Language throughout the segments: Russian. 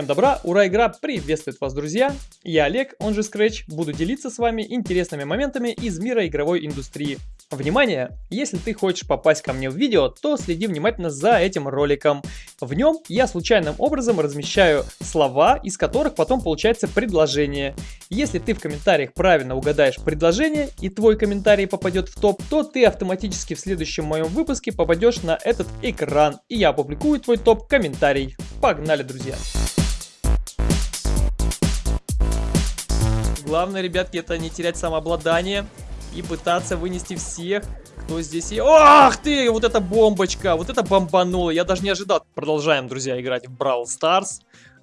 Всем добра, ура, игра приветствует вас, друзья! Я Олег, он же Scratch, буду делиться с вами интересными моментами из мира игровой индустрии. Внимание! Если ты хочешь попасть ко мне в видео, то следи внимательно за этим роликом. В нем я случайным образом размещаю слова, из которых потом получается предложение. Если ты в комментариях правильно угадаешь предложение и твой комментарий попадет в топ, то ты автоматически в следующем моем выпуске попадешь на этот экран, и я опубликую твой топ-комментарий. Погнали, друзья! Главное, ребятки, это не терять самообладание и пытаться вынести всех, кто здесь есть. Ах ты, вот эта бомбочка, вот это бомбануло, я даже не ожидал. Продолжаем, друзья, играть в Brawl Stars.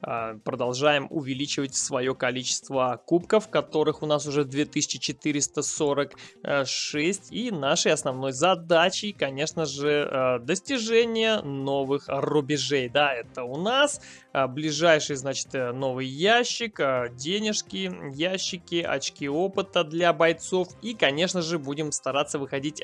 А, продолжаем увеличивать свое количество кубков, которых у нас уже 2446. И нашей основной задачей, конечно же, а, достижение новых рубежей. Да, это у нас а, ближайший, значит, э, новый ящик, денежки, ящики, очки опыта для бойцов. И, конечно же, будем стараться выходить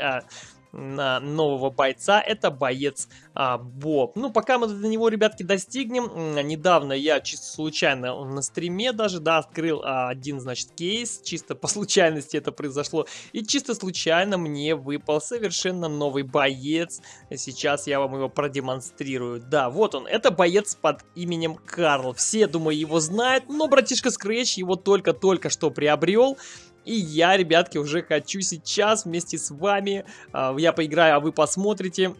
на нового бойца, это боец а, Боб. Ну, пока мы до него, ребятки, достигнем, недавно я чисто случайно на стриме даже, да, открыл а, один, значит, кейс, чисто по случайности это произошло, и чисто случайно мне выпал совершенно новый боец, сейчас я вам его продемонстрирую. Да, вот он, это боец под именем Карл, все, думаю, его знают, но братишка Scratch его только-только что приобрел, и я, ребятки, уже хочу сейчас вместе с вами, э, я поиграю, а вы посмотрите.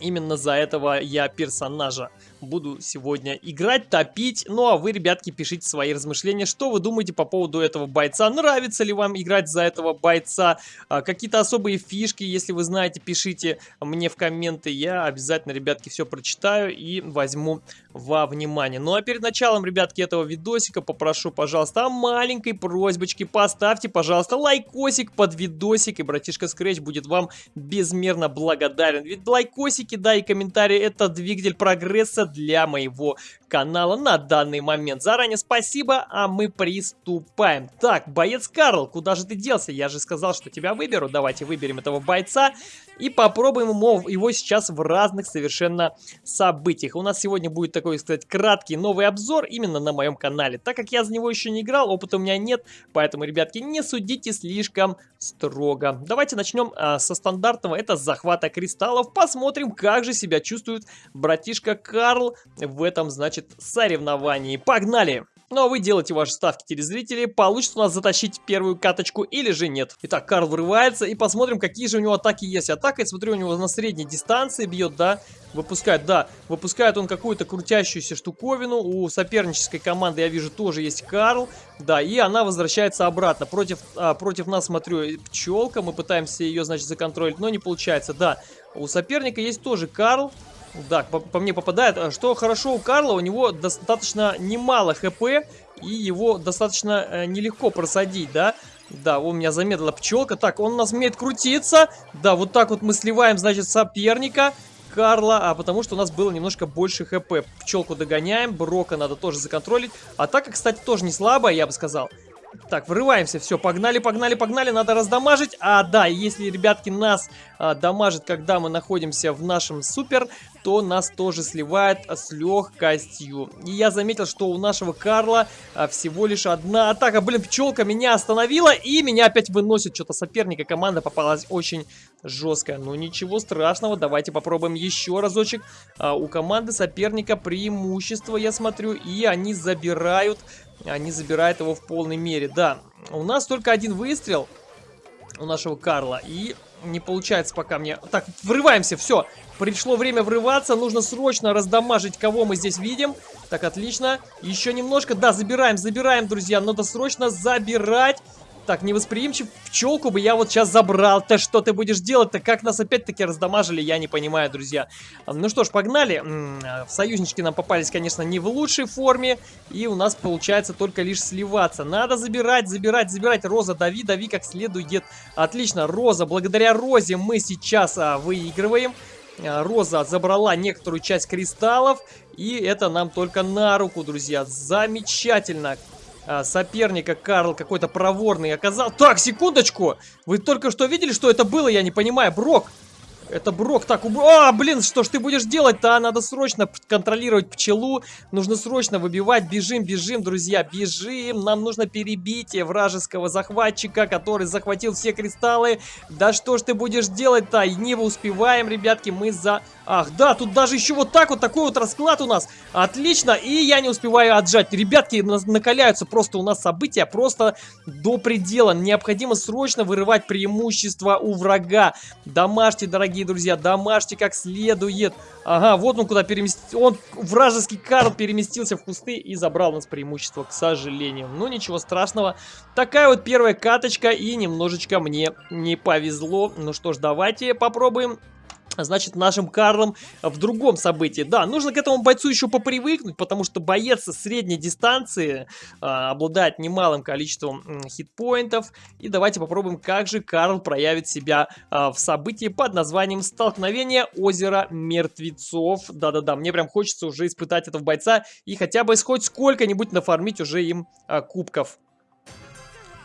Именно за этого я персонажа буду сегодня играть, топить. Ну а вы, ребятки, пишите свои размышления, что вы думаете по поводу этого бойца. Нравится ли вам играть за этого бойца? А, Какие-то особые фишки, если вы знаете, пишите мне в комменты. Я обязательно, ребятки, все прочитаю и возьму во внимание. Ну а перед началом, ребятки, этого видосика попрошу, пожалуйста, о маленькой просьбочке. Поставьте, пожалуйста, лайкосик под видосик, и братишка Scratch будет вам безмерно благодарен. Ведь лайкосики, да, и комментарии это двигатель прогресса для моего канала на данный момент. Заранее спасибо, а мы приступаем. Так, боец Карл, куда же ты делся? Я же сказал, что тебя выберу. Давайте выберем этого бойца и попробуем его сейчас в разных совершенно событиях. У нас сегодня будет такой, сказать, краткий новый обзор именно на моем канале. Так как я за него еще не играл, опыта у меня нет, поэтому, ребятки, не судите слишком строго. Давайте начнем а, со стандартного, это захвата кристаллов. Посмотрим, как же себя чувствует братишка Карл в этом, значит, соревновании. Погнали! Ну а вы делаете ваши ставки телезрители, получится у нас затащить первую каточку или же нет. Итак, Карл вырывается и посмотрим, какие же у него атаки есть. Атака, я смотрю, у него на средней дистанции бьет, да, выпускает, да, выпускает он какую-то крутящуюся штуковину. У сопернической команды, я вижу, тоже есть Карл, да, и она возвращается обратно. Против, а, против нас, смотрю, пчелка, мы пытаемся ее, значит, законтролить, но не получается, да. У соперника есть тоже Карл, да, по, по мне попадает. А что хорошо у Карла, у него достаточно немало хп, и его достаточно э, нелегко просадить, да? Да, у меня замедлила пчелка. Так, он у нас умеет крутиться. Да, вот так вот мы сливаем, значит, соперника. Карла, а потому что у нас было немножко больше хп. Пчелку догоняем, Брока надо тоже законтролить. Атака, кстати, тоже не слабая, я бы сказал. Так, врываемся, все, погнали, погнали, погнали, надо раздамажить. А, да, если, ребятки, нас а, дамажит, когда мы находимся в нашем супер, то нас тоже сливает с легкостью. И я заметил, что у нашего Карла а, всего лишь одна атака. Блин, пчелка меня остановила и меня опять выносит. Что-то соперника команда попалась очень жесткая. Ну ничего страшного, давайте попробуем еще разочек. А, у команды соперника преимущество, я смотрю, и они забирают они забирают его в полной мере. Да, у нас только один выстрел у нашего Карла. И не получается пока мне... Так, врываемся, все. Пришло время врываться. Нужно срочно раздамажить, кого мы здесь видим. Так, отлично. Еще немножко. Да, забираем, забираем, друзья. Надо срочно забирать. Так, невосприимчив пчелку бы я вот сейчас забрал-то. Что ты будешь делать-то? Как нас опять-таки раздамажили, я не понимаю, друзья. Ну что ж, погнали. Союзнички нам попались, конечно, не в лучшей форме. И у нас получается только лишь сливаться. Надо забирать, забирать, забирать. Роза, дави, дави как следует. Отлично, Роза. Благодаря Розе мы сейчас а, выигрываем. А, Роза забрала некоторую часть кристаллов. И это нам только на руку, друзья. Замечательно а, соперника Карл какой-то проворный оказал. Так, секундочку! Вы только что видели, что это было? Я не понимаю. Брок, Это Брок. Так, уб... А, блин, что ж ты будешь делать-то? А, надо срочно контролировать пчелу. Нужно срочно выбивать. Бежим, бежим, друзья, бежим. Нам нужно перебить вражеского захватчика, который захватил все кристаллы. Да что ж ты будешь делать-то? Не успеваем, ребятки, мы за... Ах, да, тут даже еще вот так вот, такой вот расклад у нас. Отлично, и я не успеваю отжать. Ребятки, накаляются просто у нас события, просто до предела. Необходимо срочно вырывать преимущество у врага. Домашьте, дорогие друзья, домашьте как следует. Ага, вот он куда переместился. Он, вражеский Карл, переместился в кусты и забрал у нас преимущество, к сожалению. Ну, ничего страшного. Такая вот первая каточка, и немножечко мне не повезло. Ну что ж, давайте попробуем значит, нашим Карлом в другом событии. Да, нужно к этому бойцу еще попривыкнуть, потому что боец средней дистанции а, обладает немалым количеством хитпоинтов. И давайте попробуем, как же Карл проявит себя а, в событии под названием «Столкновение озера мертвецов». Да-да-да, мне прям хочется уже испытать этого бойца и хотя бы хоть сколько-нибудь нафармить уже им а, кубков.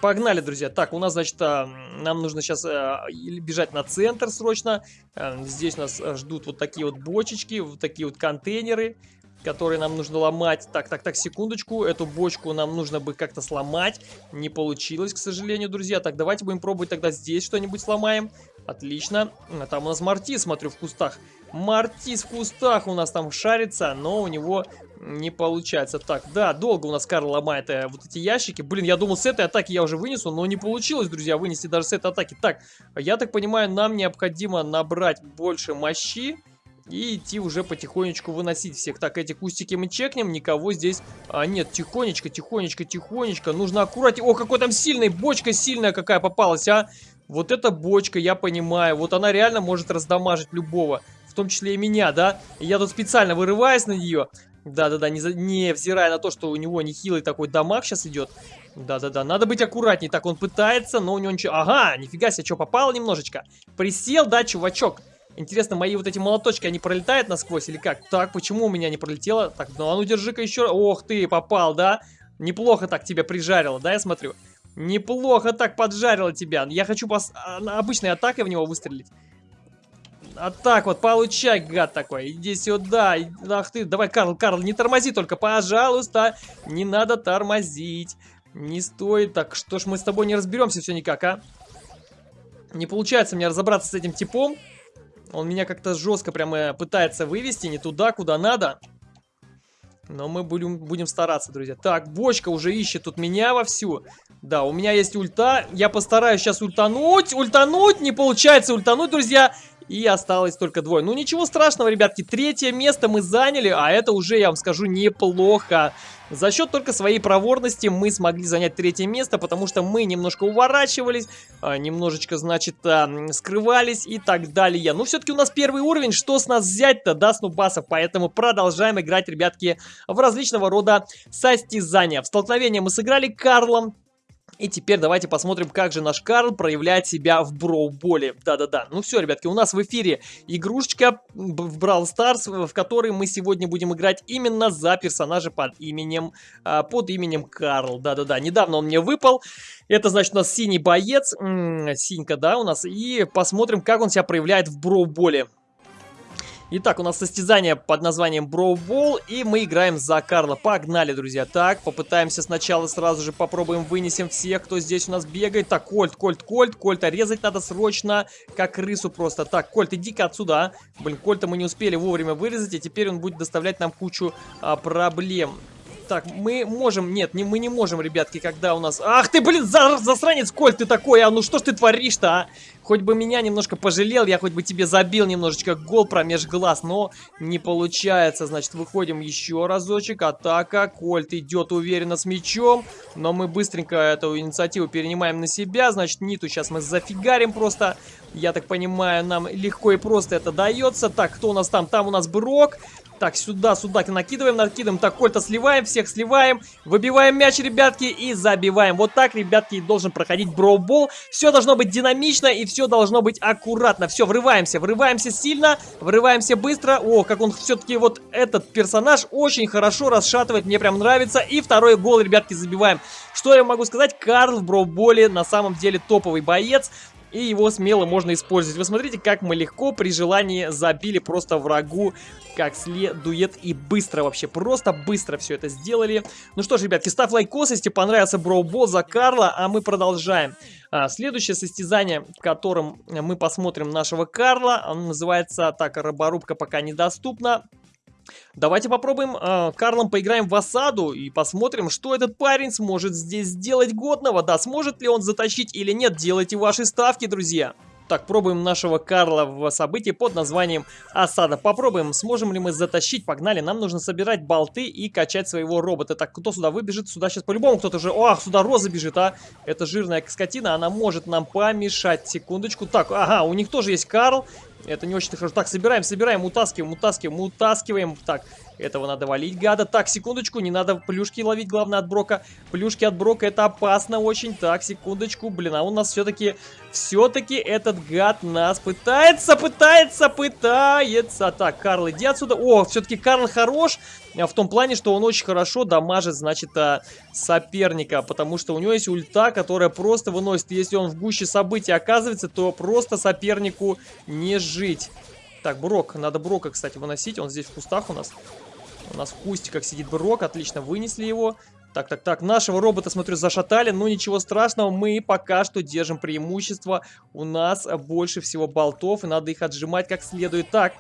Погнали, друзья. Так, у нас, значит, а, нам нужно сейчас а, бежать на центр срочно. А, здесь нас ждут вот такие вот бочечки, вот такие вот контейнеры, которые нам нужно ломать. Так, так, так, секундочку. Эту бочку нам нужно бы как-то сломать. Не получилось, к сожалению, друзья. Так, давайте будем пробовать тогда здесь что-нибудь сломаем. Отлично. Там у нас Марти, смотрю, в кустах. Мартис в кустах у нас там шарится, но у него не получается. Так, да, долго у нас Карл ломает э, вот эти ящики. Блин, я думал, с этой атаки я уже вынесу, но не получилось, друзья, вынести даже с этой атаки. Так, я так понимаю, нам необходимо набрать больше мощи и идти уже потихонечку выносить всех. Так, эти кустики мы чекнем, никого здесь... А, нет, тихонечко, тихонечко, тихонечко. Нужно аккуратнее... О, какой там сильный, бочка сильная какая попалась, а! Вот эта бочка, я понимаю, вот она реально может раздамажить любого том числе и меня, да? Я тут специально вырываюсь на нее. Да-да-да, не, не взирая на то, что у него нехилый такой дамаг сейчас идет. Да-да-да, надо быть аккуратней. Так, он пытается, но у него ничего... Ага, нифига себе, что, попало немножечко? Присел, да, чувачок? Интересно, мои вот эти молоточки, они пролетают насквозь или как? Так, почему у меня не пролетело? Так, ну а ну держи-ка еще... Ох ты, попал, да? Неплохо так тебя прижарило, да, я смотрю? Неплохо так поджарило тебя. Я хочу пос... А, обычной атакой в него выстрелить. А так вот, получай, гад такой. Иди сюда. Ах ты, давай, Карл, Карл, не тормози только, пожалуйста. Не надо тормозить. Не стоит. Так, что ж мы с тобой не разберемся все никак, а? Не получается мне разобраться с этим типом. Он меня как-то жестко прямо пытается вывести не туда, куда надо. Но мы будем, будем стараться, друзья. Так, бочка уже ищет тут меня вовсю. Да, у меня есть ульта. Я постараюсь сейчас ультануть. Ультануть! Не получается ультануть, друзья. И осталось только двое. Ну, ничего страшного, ребятки. Третье место мы заняли, а это уже, я вам скажу, неплохо. За счет только своей проворности мы смогли занять третье место, потому что мы немножко уворачивались, а, немножечко, значит, а, скрывались и так далее. Но все-таки у нас первый уровень, что с нас взять-то, да, снубасов? Поэтому продолжаем играть, ребятки, в различного рода состязания. В столкновение мы сыграли Карлом, и теперь давайте посмотрим, как же наш Карл проявляет себя в Броуболе. Да-да-да. Ну все, ребятки, у нас в эфире игрушечка в Brawl Stars, в которой мы сегодня будем играть именно за персонажа под именем, а, под именем Карл. Да-да-да. Недавно он мне выпал. Это значит у нас синий боец. М -м, синька, да, у нас. И посмотрим, как он себя проявляет в Броуболе. Итак, у нас состязание под названием Ball, и мы играем за Карла. Погнали, друзья. Так, попытаемся сначала сразу же попробуем вынесем всех, кто здесь у нас бегает. Так, Кольт, Кольт, Кольт, Кольта резать надо срочно, как крысу просто. Так, Кольт, иди-ка отсюда, а. Блин, Кольта мы не успели вовремя вырезать, и теперь он будет доставлять нам кучу а, проблем. Так, мы можем... Нет, не, мы не можем, ребятки, когда у нас... Ах ты, блин, за, засранец, Коль, ты такой, а ну что ж ты творишь-то, а? Хоть бы меня немножко пожалел, я хоть бы тебе забил немножечко гол промеж глаз, но не получается. Значит, выходим еще разочек. Атака. Кольт идет уверенно с мячом, но мы быстренько эту инициативу перенимаем на себя. Значит, Ниту сейчас мы зафигарим просто. Я так понимаю, нам легко и просто это дается. Так, кто у нас там? Там у нас Брок. Так, сюда, сюда накидываем, накидываем. Так, Кольта сливаем, всех сливаем. Выбиваем мяч, ребятки, и забиваем. Вот так, ребятки, должен проходить броубол. Все должно быть динамично и все должно быть аккуратно. Все, врываемся, врываемся сильно, врываемся быстро. О, как он все-таки вот этот персонаж очень хорошо расшатывает, мне прям нравится. И второй гол, ребятки, забиваем. Что я могу сказать? Карл в броуболе на самом деле топовый боец. и его смело можно использовать. Вы смотрите, как мы легко при желании забили просто врагу как следует и быстро вообще, просто быстро все это сделали. Ну что ж, ребятки, ставь лайкос, если понравился броубол за Карла, а мы продолжаем. А, следующее состязание, в котором мы посмотрим нашего Карла, оно называется, так, роборубка пока недоступна. Давайте попробуем э, Карлом поиграем в осаду и посмотрим, что этот парень сможет здесь сделать годного. Да, сможет ли он затащить или нет, делайте ваши ставки, друзья. Так, пробуем нашего Карла в событии под названием Осада. Попробуем, сможем ли мы затащить. Погнали, нам нужно собирать болты и качать своего робота. Так, кто сюда выбежит? Сюда сейчас по-любому кто-то же... Ах, сюда Роза бежит, а! Это жирная скотина, она может нам помешать. Секундочку. Так, ага, у них тоже есть Карл. Это не очень хорошо. Так, собираем, собираем, утаскиваем, утаскиваем, утаскиваем. Так, этого надо валить, гада. Так, секундочку, не надо плюшки ловить, главное, от Брока. Плюшки от Брока, это опасно очень. Так, секундочку, блин, а у нас все-таки, все-таки этот гад нас пытается, пытается, пытается. Так, Карл, иди отсюда. О, все-таки Карл хорош. А в том плане, что он очень хорошо дамажит, значит, а, соперника, потому что у него есть ульта, которая просто выносит. Если он в гуще событий оказывается, то просто сопернику не жить. Так, Брок, надо Брока, кстати, выносить, он здесь в кустах у нас. У нас в кустиках сидит Брок, отлично, вынесли его. Так, так, так, нашего робота, смотрю, зашатали, но ничего страшного, мы пока что держим преимущество. У нас больше всего болтов, и надо их отжимать как следует. Так,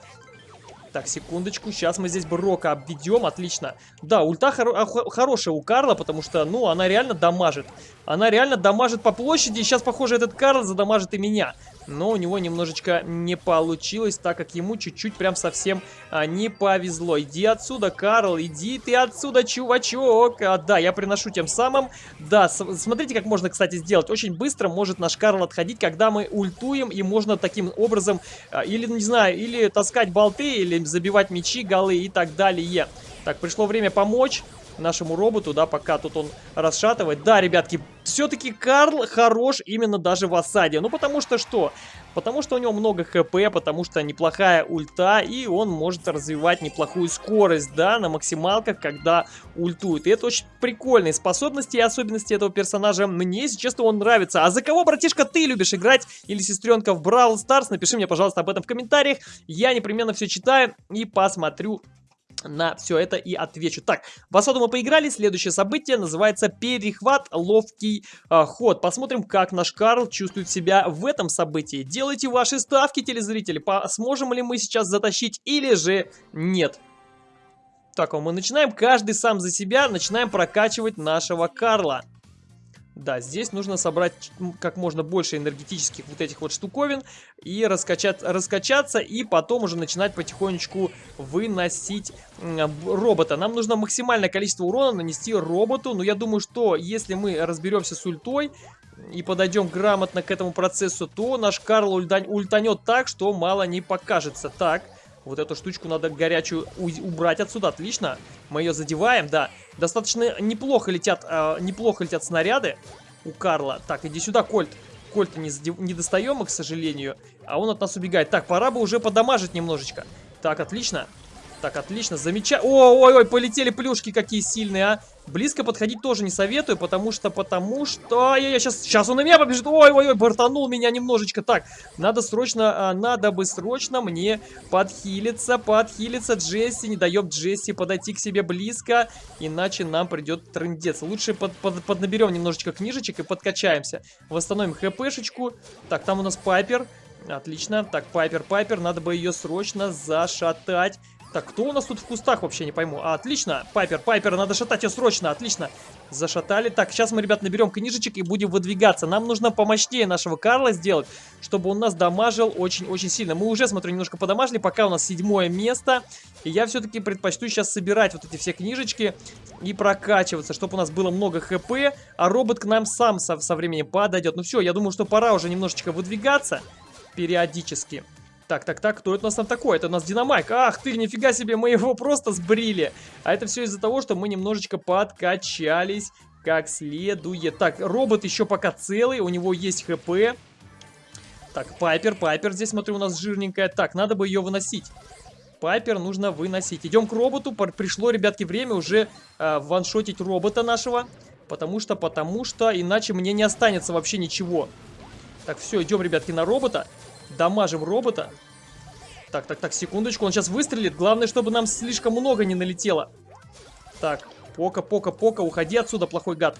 так, секундочку, сейчас мы здесь Брока обведем, отлично. Да, ульта хоро хорошая у Карла, потому что, ну, она реально дамажит. Она реально дамажит по площади, и сейчас, похоже, этот Карл задамажит и меня но у него немножечко не получилось, так как ему чуть-чуть прям совсем а, не повезло. Иди отсюда, Карл, иди ты отсюда, чувачок. А, да, я приношу тем самым. Да, смотрите, как можно, кстати, сделать. Очень быстро может наш Карл отходить, когда мы ультуем, и можно таким образом, а, или, не знаю, или таскать болты, или забивать мячи, голы и так далее. Так, пришло время помочь нашему роботу, да, пока тут он расшатывает. Да, ребятки, все-таки Карл хорош именно даже в осаде. Ну, потому что что? Потому что у него много хп, потому что неплохая ульта, и он может развивать неплохую скорость, да, на максималках, когда ультует. И это очень прикольные способности и особенности этого персонажа. Мне, если честно, он нравится. А за кого, братишка, ты любишь играть? Или сестренка в Бравл Старс? Напиши мне, пожалуйста, об этом в комментариях. Я непременно все читаю и посмотрю на все это и отвечу. Так, в осаду мы поиграли. Следующее событие называется перехват, ловкий э, ход. Посмотрим, как наш Карл чувствует себя в этом событии. Делайте ваши ставки, телезрители. Сможем ли мы сейчас затащить или же нет. Так, а мы начинаем каждый сам за себя, начинаем прокачивать нашего Карла. Да, здесь нужно собрать как можно больше энергетических вот этих вот штуковин и раскачать, раскачаться, и потом уже начинать потихонечку выносить робота. Нам нужно максимальное количество урона нанести роботу, но я думаю, что если мы разберемся с ультой, и подойдем грамотно к этому процессу, то наш Карл ультанет так, что мало не покажется. Так, вот эту штучку надо горячую убрать отсюда. Отлично. Мы ее задеваем, да. Достаточно неплохо летят, э, неплохо летят снаряды у Карла. Так, иди сюда, Кольт. Кольта не, не достаем, к сожалению. А он от нас убегает. Так, пора бы уже подамажить немножечко. Так, отлично. Так, отлично, замечательно. Ой-ой-ой, полетели плюшки какие сильные, а. Близко подходить тоже не советую, потому что, потому что... Я, я сейчас, сейчас он на меня побежит. Ой-ой-ой, бортанул меня немножечко. Так, надо срочно, а, надо бы срочно мне подхилиться, подхилиться. Джесси, не дает Джесси подойти к себе близко, иначе нам придет трындец. Лучше под, под, поднаберем немножечко книжечек и подкачаемся. Восстановим хпшечку. Так, там у нас Пайпер. Отлично. Так, Пайпер, Пайпер, надо бы ее срочно зашатать. Так, кто у нас тут в кустах, вообще не пойму. А, отлично, Пайпер, Пайпер, надо шатать ее срочно, отлично. Зашатали. Так, сейчас мы, ребят, наберем книжечек и будем выдвигаться. Нам нужно помощнее нашего Карла сделать, чтобы он нас дамажил очень-очень сильно. Мы уже, смотрю, немножко подамажили, пока у нас седьмое место. И я все-таки предпочту сейчас собирать вот эти все книжечки и прокачиваться, чтобы у нас было много хп, а робот к нам сам со, со временем подойдет. Ну все, я думаю, что пора уже немножечко выдвигаться периодически. Так, так, так, кто это у нас там такой? Это у нас Динамайк. Ах ты, нифига себе, мы его просто сбрили. А это все из-за того, что мы немножечко подкачались как следует. Так, робот еще пока целый, у него есть хп. Так, Пайпер, Пайпер здесь, смотрю, у нас жирненькая. Так, надо бы ее выносить. Пайпер нужно выносить. Идем к роботу. Пришло, ребятки, время уже э, ваншотить робота нашего. Потому что, потому что, иначе мне не останется вообще ничего. Так, все, идем, ребятки, на робота. Дамажим робота. Так, так, так, секундочку. Он сейчас выстрелит. Главное, чтобы нам слишком много не налетело. Так, пока, пока, пока. Уходи отсюда, плохой гад.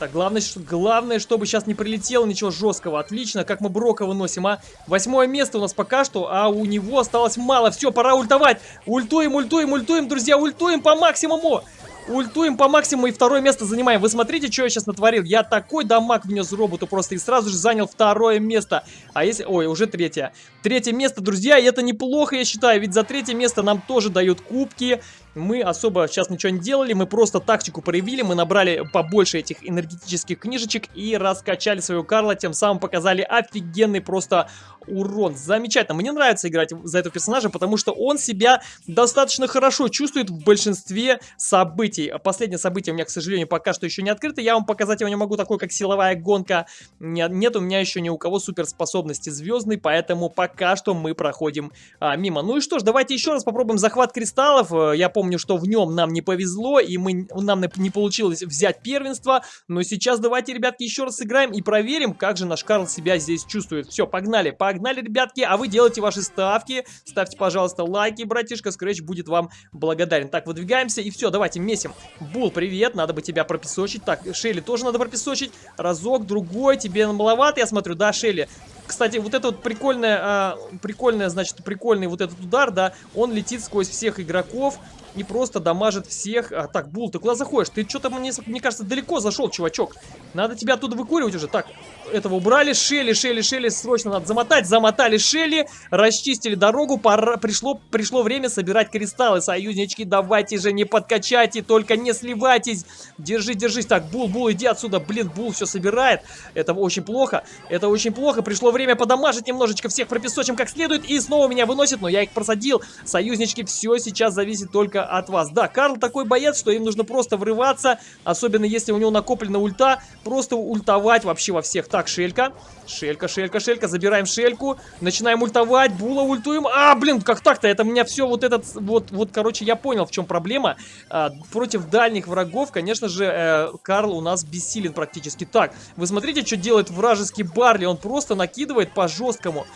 Так, главное, главное, чтобы сейчас не прилетело ничего жесткого. Отлично, как мы Брока выносим, а? Восьмое место у нас пока что, а у него осталось мало. Все, пора ультовать. Ультуем, ультуем, ультуем, друзья, ультуем по максимуму. Ультуем по максимуму и второе место занимаем. Вы смотрите, что я сейчас натворил. Я такой дамаг внес роботу просто и сразу же занял второе место. А если... Ой, уже третье. Третье место, друзья, и это неплохо, я считаю. Ведь за третье место нам тоже дают кубки мы особо сейчас ничего не делали, мы просто тактику проявили, мы набрали побольше этих энергетических книжечек и раскачали своего Карла, тем самым показали офигенный просто урон. Замечательно, мне нравится играть за этого персонажа, потому что он себя достаточно хорошо чувствует в большинстве событий. Последнее событие у меня, к сожалению, пока что еще не открыто, я вам показать его не могу, такой как силовая гонка. Нет, нет у меня еще ни у кого суперспособности звездной, поэтому пока что мы проходим а, мимо. Ну и что ж, давайте еще раз попробуем захват кристаллов. Я помню, помню, что в нем нам не повезло, и мы, нам не получилось взять первенство. Но сейчас давайте, ребятки, еще раз сыграем и проверим, как же наш Карл себя здесь чувствует. Все, погнали, погнали, ребятки, а вы делайте ваши ставки. Ставьте, пожалуйста, лайки, братишка, Scratch будет вам благодарен. Так, выдвигаемся, и все, давайте месим. Бул, привет, надо бы тебя пропесочить. Так, Шелли тоже надо пропесочить. Разок, другой, тебе маловато, я смотрю, да, Шелли? Кстати, вот это вот прикольное, а, прикольное, значит, прикольный вот этот удар, да, он летит сквозь всех игроков и просто дамажит всех. А, так, Бул, ты куда заходишь? Ты что-то, мне, мне кажется, далеко зашел, чувачок. Надо тебя оттуда выкуривать уже. Так, этого убрали. Шелли, Шелли, Шелли, срочно надо замотать. Замотали Шелли, расчистили дорогу. Пора, пришло, пришло время собирать кристаллы. Союзнички, давайте же, не подкачайте, только не сливайтесь. Держи, держись. Так, Бул, Бул, иди отсюда. Блин, Бул все собирает. Это очень плохо. Это очень плохо. Пришло время подамажить немножечко всех пропесочим как следует. И снова меня выносит, но я их просадил. Союзнички, все сейчас зависит только от вас. Да, Карл такой боец, что им нужно просто врываться. Особенно если у него накоплена ульта. Просто ультовать вообще во всех. Так, Шелька. Шелька, Шелька, Шелька. Забираем Шельку. Начинаем ультовать. Була ультуем. А, блин, как так-то? Это меня все вот этот... Вот, вот, короче, я понял, в чем проблема. А, против дальних врагов, конечно же, э, Карл у нас бессилен практически. Так, вы смотрите, что делает вражеский Барли. Он просто накидывает по жесткому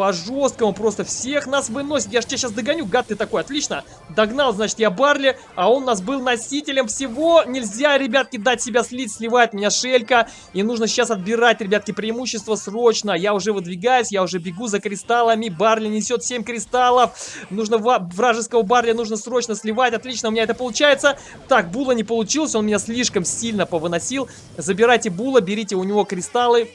по жесткому просто всех нас выносит. Я же тебя сейчас догоню, гад ты такой, отлично. Догнал, значит, я Барли, а он у нас был носителем всего. Нельзя, ребятки, дать себя слить, сливает меня Шелька. И нужно сейчас отбирать, ребятки, преимущество срочно. Я уже выдвигаюсь, я уже бегу за кристаллами. Барли несет 7 кристаллов. Нужно вражеского Барли нужно срочно сливать. Отлично, у меня это получается. Так, Була не получилось, он меня слишком сильно повыносил. Забирайте Була, берите у него кристаллы.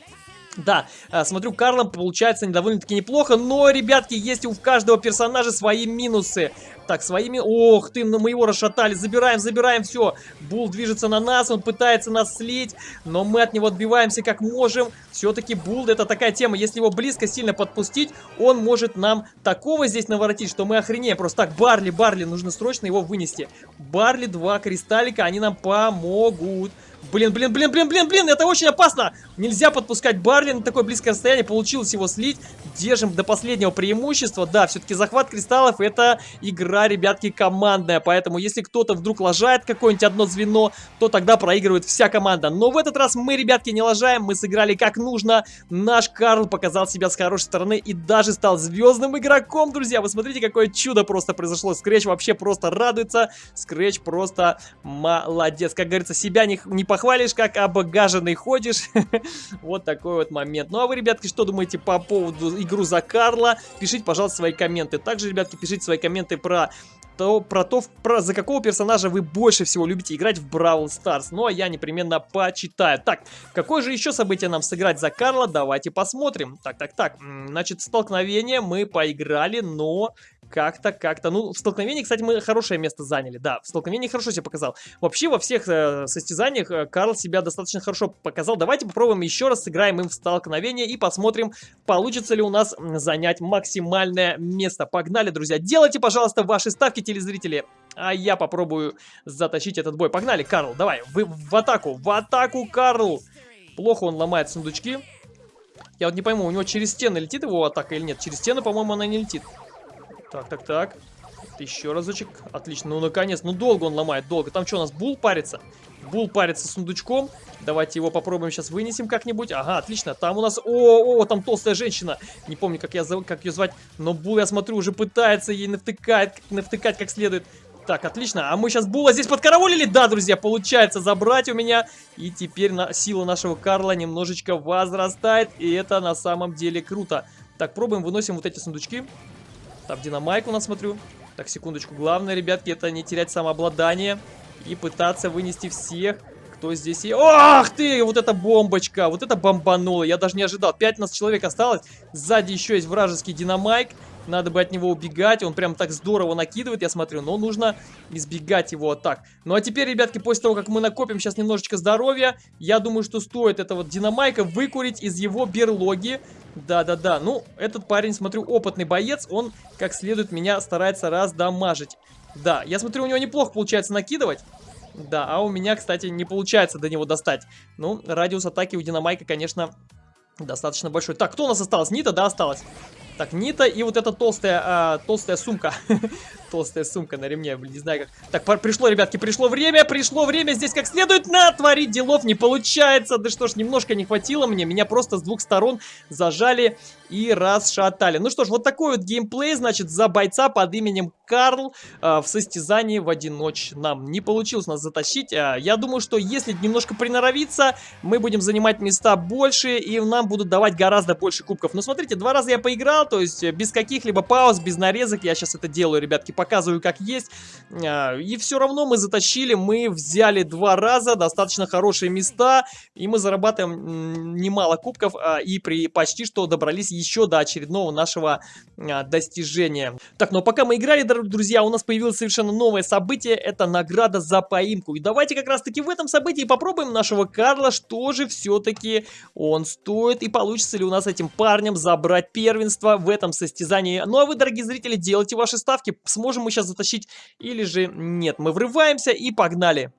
Да, а, смотрю, Карлом получается довольно-таки неплохо, но, ребятки, есть у каждого персонажа свои минусы. Так, своими... Ох ты, ну мы его расшатали. Забираем, забираем, все. Бул движется на нас, он пытается нас слить, но мы от него отбиваемся как можем. Все-таки Бул это такая тема, если его близко сильно подпустить, он может нам такого здесь наворотить, что мы охренеем. Просто так, Барли, Барли, нужно срочно его вынести. Барли, два кристаллика, они нам помогут. Блин, блин, блин, блин, блин, блин, это очень опасно. Нельзя подпускать Барли на такое близкое расстояние. Получилось его слить. Держим до последнего преимущества. Да, все-таки захват кристаллов это игра, ребятки, командная. Поэтому если кто-то вдруг лажает какое-нибудь одно звено, то тогда проигрывает вся команда. Но в этот раз мы, ребятки, не лажаем. Мы сыграли как нужно. Наш Карл показал себя с хорошей стороны и даже стал звездным игроком, друзья. Вы смотрите, какое чудо просто произошло. Скретч вообще просто радуется. Скретч просто молодец. Как говорится, себя не, не похвалишь, как обогаженный ходишь. вот такой вот момент. Ну а вы, ребятки, что думаете по поводу игру за Карла? Пишите, пожалуйста, свои комменты. Также, ребятки, пишите свои комменты про то, про то, про, за какого персонажа вы больше всего любите играть в Бравл Старс. Ну, а я непременно почитаю. Так, какое же еще событие нам сыграть за Карла? Давайте посмотрим. Так, так, так. Значит, столкновение мы поиграли, но как-то, как-то. Ну, в столкновении, кстати, мы хорошее место заняли. Да, в столкновении хорошо себя показал. Вообще, во всех э, состязаниях э, Карл себя достаточно хорошо показал. Давайте попробуем еще раз, сыграем им в столкновение и посмотрим, получится ли у нас занять максимальное место. Погнали, друзья. Делайте, пожалуйста, ваши ставки, телезрители. А я попробую затащить этот бой. Погнали, Карл, давай, вы в атаку, в атаку, Карл. Плохо он ломает сундучки. Я вот не пойму, у него через стены летит его атака или нет? Через стены, по-моему, она не летит. Так, так, так. Еще разочек. Отлично. Ну, наконец. Ну, долго он ломает, долго. Там что, у нас бул парится? Бул парится сундучком. Давайте его попробуем сейчас вынесем как-нибудь. Ага, отлично. Там у нас... О, о, там толстая женщина. Не помню, как, я, как ее звать. Но Бул, я смотрю, уже пытается ей навтыкать, навтыкать как следует. Так, отлично. А мы сейчас Була здесь подкараулили? Да, друзья, получается забрать у меня. И теперь на сила нашего Карла немножечко возрастает. И это на самом деле круто. Так, пробуем, выносим вот эти сундучки. Там динамайк у нас, смотрю. Так, секундочку. Главное, ребятки, это не терять самообладание. И пытаться вынести всех. Кто здесь есть? Ах ты! Вот эта бомбочка! Вот это бомбануло! Я даже не ожидал. 15 человек осталось. Сзади еще есть вражеский динамайк. Надо бы от него убегать. Он прям так здорово накидывает, я смотрю. Но нужно избегать его атак. Ну а теперь, ребятки, после того, как мы накопим сейчас немножечко здоровья, я думаю, что стоит этого динамайка выкурить из его берлоги. Да-да-да. Ну, этот парень, смотрю, опытный боец. Он, как следует, меня старается раздамажить. Да, я смотрю, у него неплохо получается накидывать. Да, а у меня, кстати, не получается до него достать. Ну, радиус атаки у Динамайка, конечно, достаточно большой. Так, кто у нас осталось? Нита, да, осталось? Так, Нита и вот эта толстая, а, толстая сумка. толстая сумка на ремне, блин, не знаю как. Так, пришло, ребятки, пришло время, пришло время здесь как следует натворить делов. Не получается, да что ж, немножко не хватило мне. Меня просто с двух сторон зажали и расшатали. Ну что ж, вот такой вот геймплей, значит, за бойца под именем Карл э, в состязании в одиночном. Не получилось нас затащить. Э, я думаю, что если немножко приноровиться, мы будем занимать места больше, и нам будут давать гораздо больше кубков. Но смотрите, два раза я поиграл, то есть без каких-либо пауз, без нарезок. Я сейчас это делаю, ребятки, показываю как есть. Э, и все равно мы затащили, мы взяли два раза достаточно хорошие места, и мы зарабатываем немало кубков, э, и при почти что добрались еще до очередного нашего а, достижения. Так, но пока мы играли, друзья, у нас появилось совершенно новое событие, это награда за поимку. И давайте как раз таки в этом событии попробуем нашего Карла, что же все-таки он стоит и получится ли у нас этим парнем забрать первенство в этом состязании. Ну а вы, дорогие зрители, делайте ваши ставки, сможем мы сейчас затащить или же нет. Мы врываемся и погнали.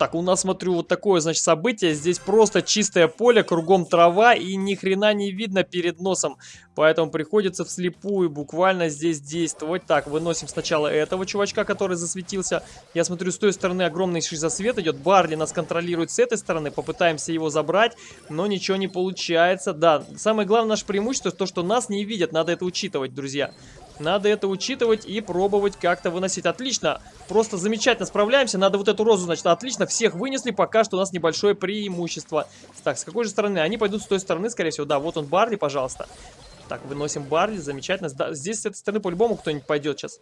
Так, у нас, смотрю, вот такое, значит, событие. Здесь просто чистое поле, кругом трава и ни хрена не видно перед носом. Поэтому приходится вслепую буквально здесь действовать. Так, выносим сначала этого чувачка, который засветился. Я смотрю, с той стороны огромный засвет идет. Барли нас контролирует с этой стороны. Попытаемся его забрать, но ничего не получается. Да, самое главное наше преимущество, то, что нас не видят. Надо это учитывать, друзья. Надо это учитывать и пробовать как-то выносить. Отлично. Просто замечательно справляемся. Надо вот эту розу, значит, отлично. Всех вынесли. Пока что у нас небольшое преимущество. Так, с какой же стороны? Они пойдут с той стороны, скорее всего. Да, вот он, Барли, пожалуйста. Так, выносим Барли. Замечательно. Да, здесь с этой стороны по-любому кто-нибудь пойдет сейчас.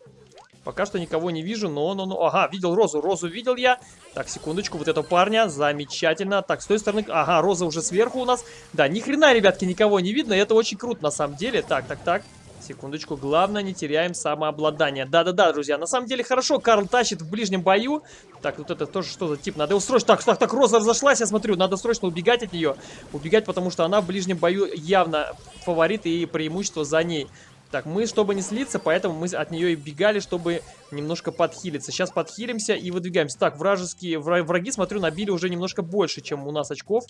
Пока что никого не вижу, но, но, но... Ага, видел Розу, Розу видел я. Так, секундочку, вот этого парня, замечательно. Так, с той стороны... Ага, Роза уже сверху у нас. Да, ни хрена, ребятки, никого не видно, это очень круто на самом деле. Так, так, так. Секундочку, главное, не теряем самообладание. Да-да-да, друзья, на самом деле хорошо, Карл тащит в ближнем бою. Так, вот это тоже что за тип, надо его срочно... Так, так, так, Роза разошлась, я смотрю, надо срочно убегать от нее. Убегать, потому что она в ближнем бою явно фаворит и преимущество за ней. Так, мы, чтобы не слиться, поэтому мы от нее и бегали, чтобы немножко подхилиться. Сейчас подхилимся и выдвигаемся. Так, вражеские враги, смотрю, набили уже немножко больше, чем у нас очков.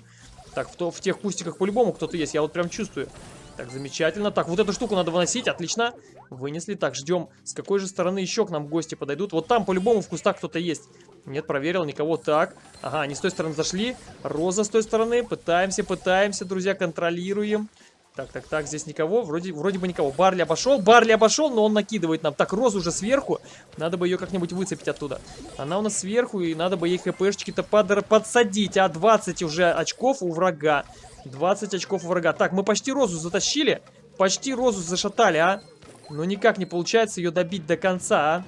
Так, в, то, в тех кустиках по-любому кто-то есть, я вот прям чувствую. Так, замечательно. Так, вот эту штуку надо выносить, отлично. Вынесли. Так, ждем, с какой же стороны еще к нам гости подойдут. Вот там по-любому в кустах кто-то есть. Нет, проверил, никого. Так, ага, они с той стороны зашли. Роза с той стороны. Пытаемся, пытаемся, друзья, контролируем. Так, так, так, здесь никого, вроде, вроде бы никого. Барли обошел, Барли обошел, но он накидывает нам. Так, Роза уже сверху, надо бы ее как-нибудь выцепить оттуда. Она у нас сверху, и надо бы ей хпшечки-то под, подсадить, а 20 уже очков у врага. 20 очков врага. Так, мы почти Розу затащили. Почти Розу зашатали, а. Но никак не получается ее добить до конца, а.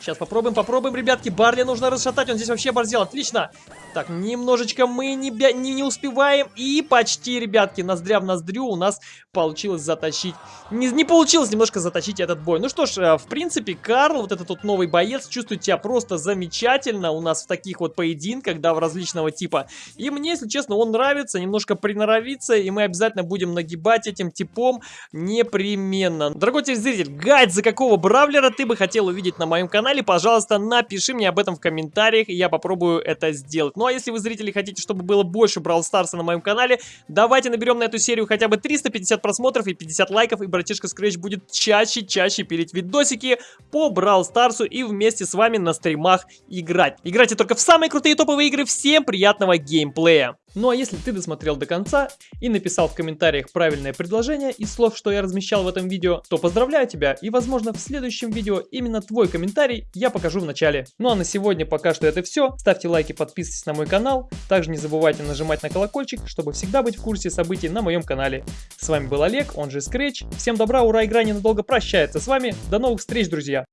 Сейчас попробуем, попробуем, ребятки. Барли нужно расшатать, он здесь вообще борзел. Отлично. Так, немножечко мы не, не, не успеваем. И почти, ребятки, ноздря в ноздрю у нас получилось затащить. Не, не получилось немножко затащить этот бой. Ну что ж, э, в принципе, Карл, вот этот вот новый боец, чувствует себя просто замечательно у нас в таких вот поединках, да, в различного типа. И мне, если честно, он нравится, немножко приноровиться, и мы обязательно будем нагибать этим типом непременно. Дорогой телезритель, гайд, за какого бравлера ты бы хотел увидеть на моем канале, пожалуйста, напиши мне об этом в комментариях, и я попробую это сделать. Ну а если вы, зрители, хотите, чтобы было больше Брал Старса на моем канале, давайте наберем на эту серию хотя бы 350 просмотров и 50 лайков, и братишка Scratch будет чаще-чаще пилить видосики по Брал Старсу и вместе с вами на стримах играть. Играйте только в самые крутые топовые игры, всем приятного геймплея! Ну а если ты досмотрел до конца и написал в комментариях правильное предложение из слов, что я размещал в этом видео, то поздравляю тебя и возможно в следующем видео именно твой комментарий я покажу в начале. Ну а на сегодня пока что это все. Ставьте лайки, подписывайтесь на мой канал. Также не забывайте нажимать на колокольчик, чтобы всегда быть в курсе событий на моем канале. С вами был Олег, он же Scratch. Всем добра, ура, игра ненадолго прощается с вами. До новых встреч, друзья!